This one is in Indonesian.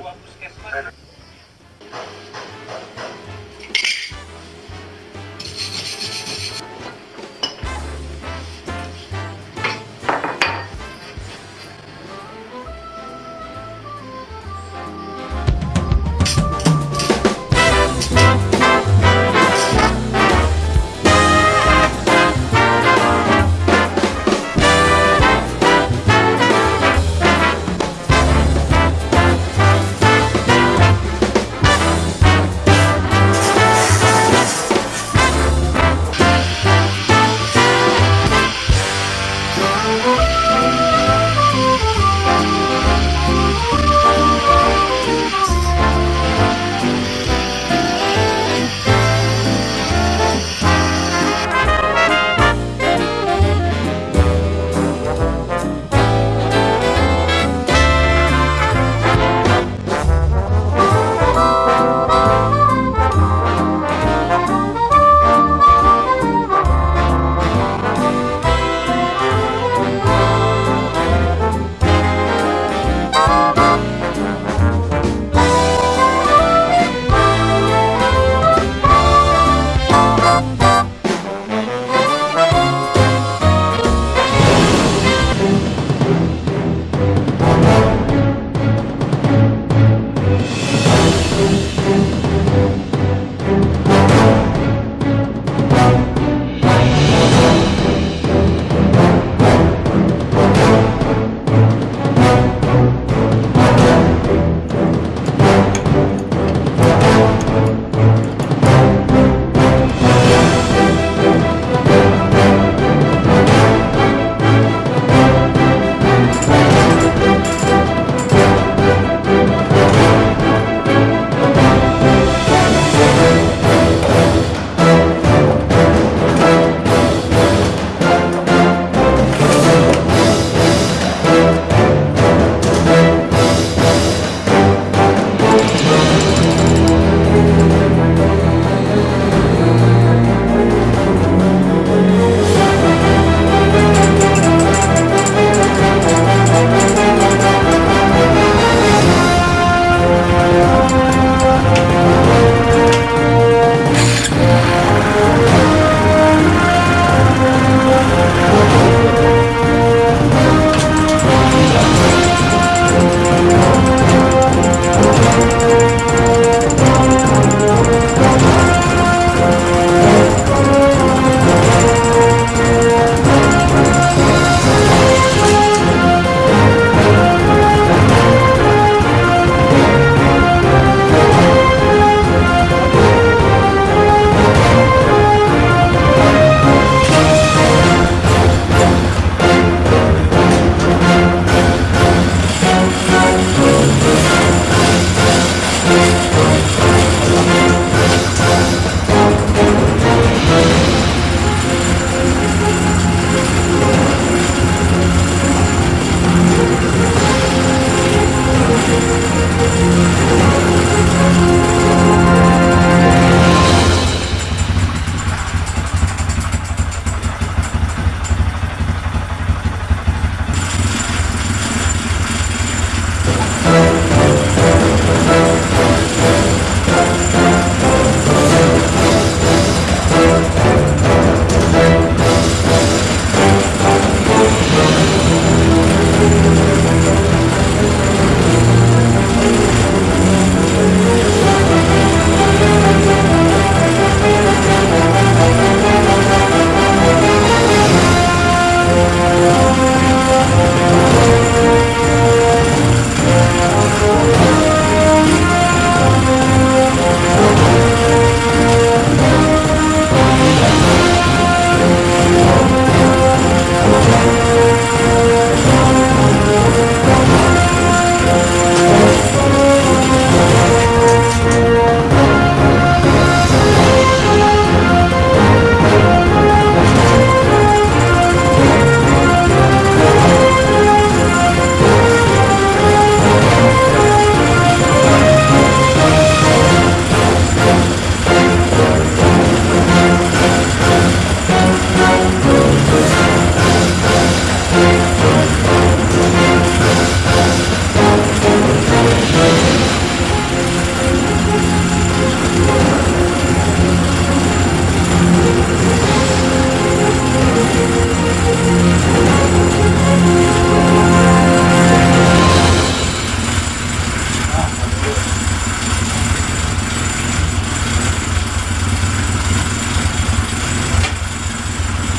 sebuah puskesmas